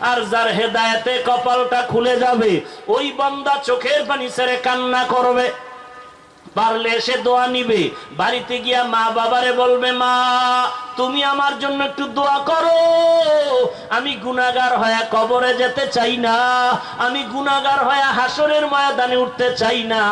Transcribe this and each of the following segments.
আর যার হেদায়েতে কপালটা খুলে যাবে, ওই বন্দা চোখের পানি ছেড়ে কান্না করবে। পারলে এসে দোয়া নিবে। বাড়িতে গিয়া মা বাবারে বলবে, মা তুমি আমার জন্য একটু দোয়া করো। আমি গুনাগার হয়ে কবরে যেতে চাই না। আমি গুনাগার হয়ে হাসরের ময়দানে উঠতে চাই না।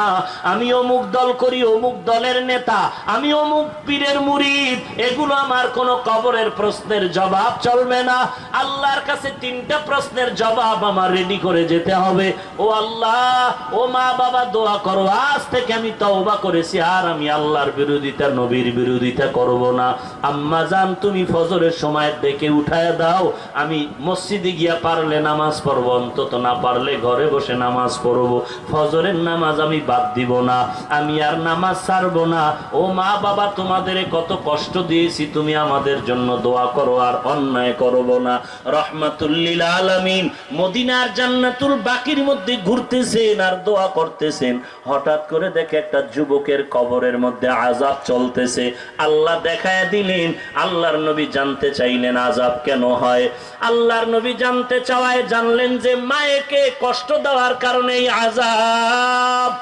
আমি অমুক দল করি, অমুক দলের নেতা। আমি অমুক পীরের মুরিদ। এগুলো আমার কোনো কবরের প্রশ্নের জবাব চলবে না। আল্লাহর কাছে তিনটা প্রশ্নের জবাব আমার রেডি করে যেতে হবে। ও আল্লাহ, ও মা বাবা, দোয়া করো। আজ থেকে আমি তওবা করেছি, আর আমি আল্লাহর বিরোধিতা, নবীর বিরোধিতা করব না। আম্মা জান তুমি ফজরের সময় ডেকে উঠায় দাও। আমি মসজিদে গিয়া পারলে নামাজ পড়ব, অন্তত না পারলে ঘরে বসে নামাজ পড়ব। ফজরের নামাজ আমি বাদ দিব না, আমি আর নামাজ ছাড়বো না। ও মা বাবা, তোমাদের কত কষ্ট দিয়েছি, তুমি আমাদের জন্য দোয়া করো আর অন্যায় করব না। রহমাতুল্লিল আলামিন, মদিনার জান্নাতুল বাকির মধ্যে ঘুরতেছেন আর দোয়া করতেছেন। হঠাৎ করে দেখে একটা যুবকের কবরের মধ্যে আজাব চলতেছে। আল্লাহ দেখায় দিলেন আল্লাহর নবী জানতে চাইলেন আজাব কেন হয়? আল্লাহর নবী জানতে চাওয়ায় জানলেন যে মায়েকে কষ্ট দেওয়ার কারণে আজাব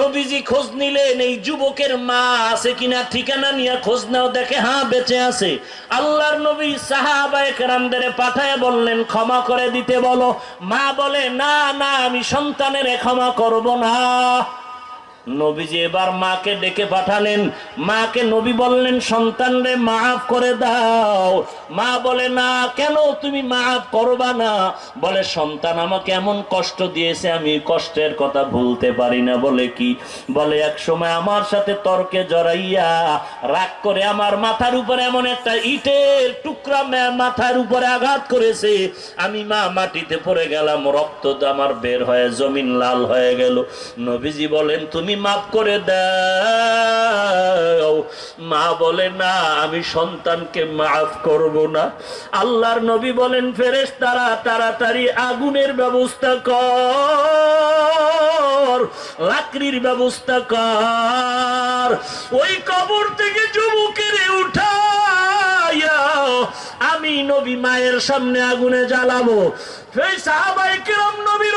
নবীজি খোঁজ নিলেন, এই যুবকের মা আছে কিনা ঠিকানা নিয়ে খোঁজ নাও, দেখে হ্যাঁ বেঁচে আছে। আল্লাহর নবী সাহাবায়ে কেরামদের পাঠায় বললেন, ক্ষমা করে দিতে বলো। মা বলে, না না, আমি সন্তানের ক্ষমা করব না। নবীজি এবার মাকে ডেকে পাঠালেন। মাকে নবী বললেন, সন্তানরে মাফ করে দাও। মা বলে, না, কেন তুমি মাফ করবা না? বলে, সন্তান আমাকে এমন কষ্ট দিয়েছে, আমি কষ্টের কথা ভুলতে পারি না। বলে কি? বলে, এক সময় আমার সাথে তর্কে জড়াইয়া রাগ করে আমার মাথার উপরে এমন একটা ইটের টুকরা মাথার উপরে আঘাত করেছে, আমি মা মাটিতে পড়ে গেলাম, রক্ত আমার বের হয়ে জমিন লাল হয়ে গেল। নবীজি বলেন, তুমি মাফ করে দাও। মা বলে, না, আমি সন্তানকে মাফ করব না। আল্লাহর নবী বলেন ফেরেশ তারা তাড়াতাড়ি আগুনের ব্যবস্থা কর, লাকড়ির ব্যবস্থা কর। ওই কবর থেকে যুবকের উঠাইয়া আমি নবী মায়ের সামনে আগুনে জ্বালাবো। সেই সাহাবাই কিরম নবীর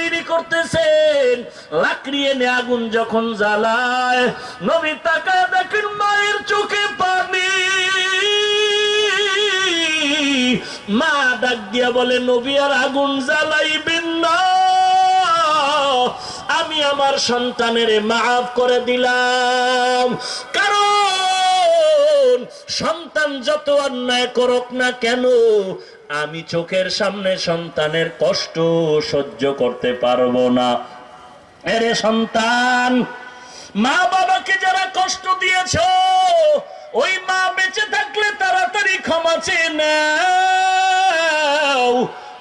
তৈরি করতেছেন লাকড়ি এনে আগুন যখন জ্বালায়, নবী তাকায় দেখেন মায়ের চোখে পানি। মা ডাক দিয়া বলে, নবী আর আগুন জ্বালাইবেন না। আমি আমার সন্তানের মাফ করে দিলাম। কারণ সন্তান যত অন্যায় করুক না কেন, আমি চোখের সামনে সন্তানের কষ্ট সহ্য করতে পারব না। এরে সন্তান মা বাবাকে যারা কষ্ট দিয়েছ, ওই মা বেঁচে থাকলে তাড়াতাড়ি ক্ষমা চেয়ে নাও।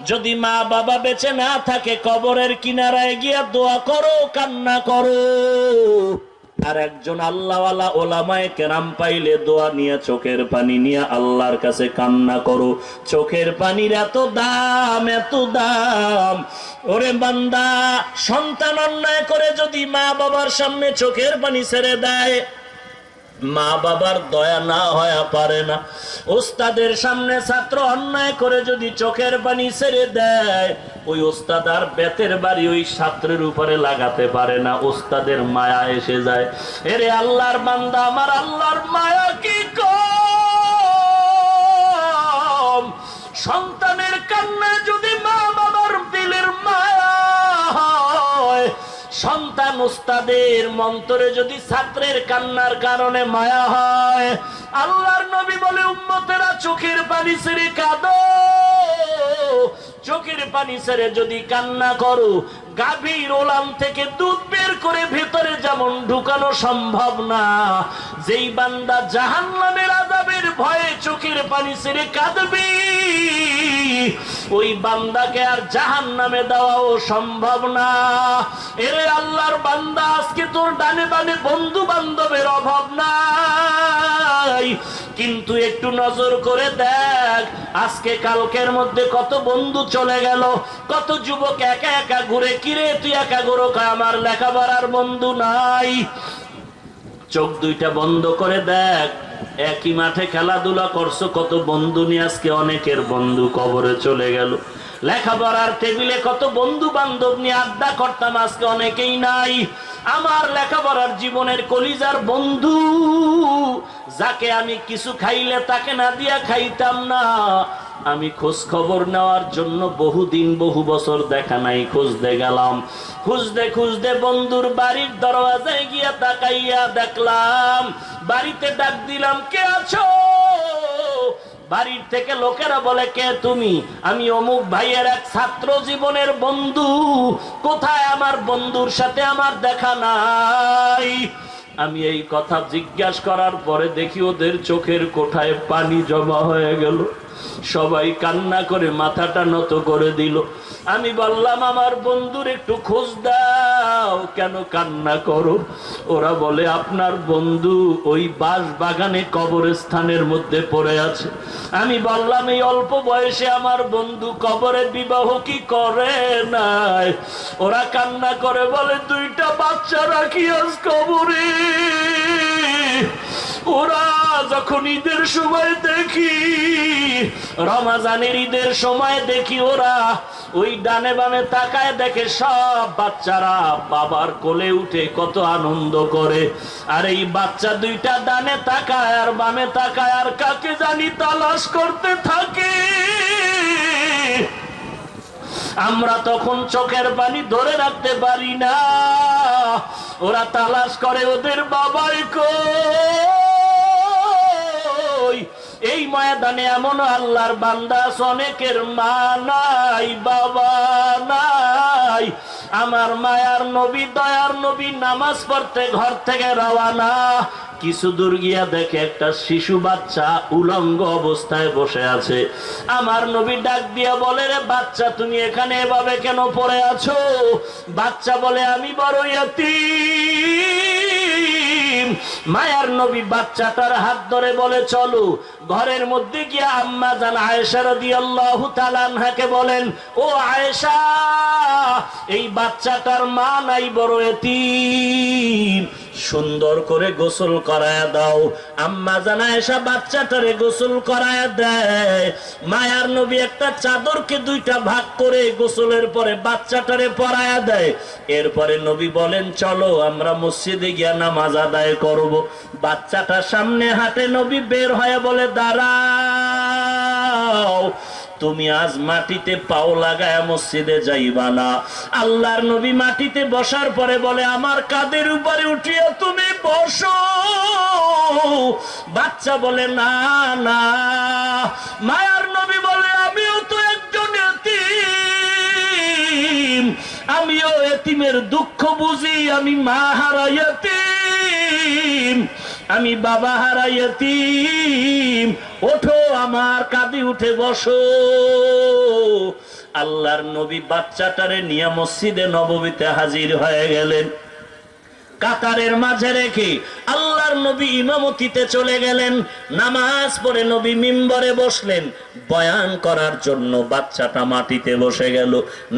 যদি মা বাবা বেঁচে না থাকে কবরের কিনারায় গিয়া দোয়া করো, কান্না করো। আর একজন আল্লাহওয়ালা ওলামায় কেরাম পাইলে দোয়া নিয়ে চোখের পানি নিয়ে আল্লাহর কাছে কান্না করো। চোখের পানির এত দাম এত দাম। ওরে বান্দা, সন্তান অন্যায় করে যদি মা বাবার সামনে চোখের পানি ছেড়ে দেয় মা বাবার দয়া না হয়ে পারে না। ওস্তাদের সামনে ছাত্র অন্যায় করে যদি চোখের পানি ছেড়ে দেয়, ওই ওস্তাদ আর বেতের বাড়ি ওই ছাত্রের উপরে লাগাতে পারে না। ওস্তাদের মায়া এসে যায়। এরে আল্লাহর বান্দা, আমার আল্লাহর মায়া কি কম সন্তান উস্তাদের মন্ত্রে যদি ছাত্রের কান্নার কারণে মায়া হয়, আল্লাহর নবী বলে, উম্মতেরা চোখের পানি ছেড়ে কাঁদো। চোখের পানি ছেড়ে যদি কান্না করো গাভীর ওলাম থেকে দুধ বের করে ভেতরে যেমন ঢুকানো সম্ভব না, যেই বান্দা জাহান নামের আজাবের ভয়ে চোখের পানি ছেড়ে কাঁদবি, ওই বান্দাকে আর জাহান নামে দেওয়াও সম্ভব না। এরে আল্লাহর বান্দা, আজকে তোর ডানে বানে বন্ধু বান্ধবের অভাব নাই। কিন্তু একটু নজর করে দেখ, আজকে কালকের মধ্যে কত বন্ধু চলে গেল, কত যুবক একা একা ঘুরে, কিরে তুই একা ঘুরো আমার লেখাপড়ার বন্ধু নাই। চোখ দুইটা বন্ধ করে দেখ একই মাঠে খেলাধুলা করছ, কত বন্ধু নিয়ে আজকে অনেকের বন্ধু কবরে চলে গেল। লেখাপড়ার টেবিলে কত বন্ধু বান্ধব নিয়ে আড্ডা করতাম, আজকে অনেকেই নাই। আমার লেখাপড়ার জীবনের কলিজার বন্ধু, যাকে আমি কিছু খাইলে তাকে না দিয়া খাইতাম না। আমি খোঁজ খবর নেওয়ার জন্য বহুদিন, বহু বছর দেখা নাই, খুঁজতে গেলাম। খুঁজতে খুঁজতে বন্ধুর বাড়ির দরওয়াজায় গিয়া তাকাইয়া দেখলাম, বাড়িতে ডাক দিলাম, কে আছো? বাড়ির থেকে লোকেরা বলে, কে তুমি? আমি অমুক ভাইয়ের এক ছাত্র জীবনের বন্ধু, কোথায় আমার বন্ধুর সাথে আমার দেখা নাই? আমি এই কথা জিজ্ঞাসা করার পরে দেখি ওদের চোখের কোঠায় পানি জমা হয়ে গেল। সবাই কান্না করে মাথাটা নত করে দিল। আমি বললাম, আমার বন্ধুর একটু খোঁজ দাও, কেন কান্না করো? ওরা বলে, আপনার বন্ধু ওই বাস বাগানে কবরস্থানের মধ্যে পড়ে আছে। আমি বললাম, এই অল্প বয়সে আমার বন্ধু কবরে বিবাহ কি করে নাই? ওরা কান্না করে বলে, দুইটা বাচ্চা রাখি আজ কবরে। ওরা যখন ঈদের সময় দেখি রমাজানের ঈদের সময় দেখি ওরা ওই ডানে বামে তাকায় দেখে সব বাচ্চারা বাবার কোলে উঠে কত আনন্দ করে। আর এই বাচ্চা দুইটা ডানে তাকায় আর বামে তাকায়, আর কাকে জানি তালাশ করতে থাকে। আমরা তখন চোখের পানি ধরে রাখতে পারি না। ওরা তালাশ করে ওদের বাবাই কই এই ময়দানে এমন আল্লাহর বান্দা অনেকের মা নাই, বাবা নাই। আমার মায়ার নবী, দয়ার নবী নামাজ পড়তে ঘর থেকে রওয়ানা কিছু দূর গিয়া দেখে একটা শিশু বাচ্চা উলঙ্গ অবস্থায় বসে আছে। আমার নবী ডাক দিয়া বলে, রে বাচ্চা, তুমি এখানে এভাবে কেন পড়ে আছো? বাচ্চা বলে, আমি বড় ইয়াতীম। মায়ার নবী বাচ্চাটার হাত ধরে বলে, চলো। ঘরের মধ্যে গিয়া আম্মা জান আয়েশা রাদিয়াল্লাহু তাআলা আনহাকে বলেন, ও আয়েশা, এই বাচ্চাটার মা নাই বড় এতিম। সুন্দর করে গোসল করায়া দাও। আম্মা জানা এসা বাচ্চাটারে গোসল করায়া দেয়। মায়ার নবী একটা চাদরকে দুইটা ভাগ করে গোসলের পরে বাচ্চাটারে পরায়া দেয়। এরপরে নবী বলেন, চলো আমরা মসজিদে গিয়া নামাজ আদায় করব। বাচ্চাটার সামনে হাতে নবী বের হয়ে বলে, দাঁড়াও। তুমি আজ মাটিতে পাও লাগায় মসজিদে যাইবা না। আল্লাহর নবী মাটিতে বসার পরে বলে, আমার কাদের উপরে উঠিয়া তুমি বসো। বাচ্চা বলে, না না। মায়ার নবী বলে, আমিও তো একজন এতিম। আমিও এতিমের দুঃখ বুঝি, আমি মা হারাই এতিম। আমি বাবা হারাইয়াতি ওঠো আমার কাঁদি উঠে বসো। আল্লাহর নবী বাচ্চাটারে নিয়ে মসজিদে নবমীতে হাজির হয়ে গেলেন। কাতারের মাঝে রেখে আল্লাহর নবী ইমামতিতে চলে গেলেন। নামাজ পড়ে নবী মিম্বরে বসলেন। বয়ান করার জন্য বাচ্চাটা মাটিতে বসে গেল।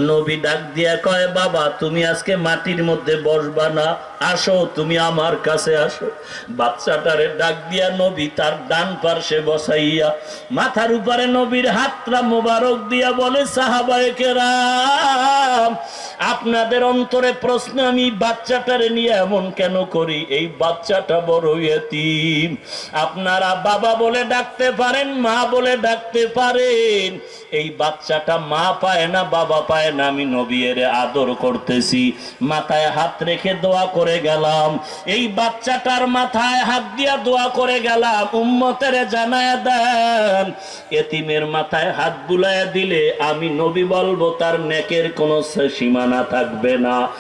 নবী ডাক দিয়া কয়, বাবা, তুমি আজকে মাটির মধ্যে বসবা না? আসো, তুমি আমার কাছে আসো। বাচ্চাটারে ডাক দিয়া নবী তার ডান পার্শ্বে বসাইয়া, মাথার উপরে নবীর হাতটা মোবারক দিয়া বলে, সাহাবায়ে কেরাম, আপনাদের অন্তরে প্রশ্ন আমি বাচ্চাটারে নিয়ে এমন কেন করি? এই বাচ্চাটা বড় এতিম। আপনারা বাবা বলে ডাকতে পারেন, মা বলে ডাকতে পারেন। এই বাচ্চাটা মা পায় না, বাবা পায় না, আমি নবীর আদর করতেছি। মাথায় হাত রেখে দোয়া করে গেলাম। এই বাচ্চাটার মাথায় হাত দিয়া দোয়া করে গেলাম, উম্মতের জানায় দেন। এতিমের মাথায় হাত বুলায় দিলে আমি নবী বলব, তার নেকের কোনো সীমানা থাকবে না।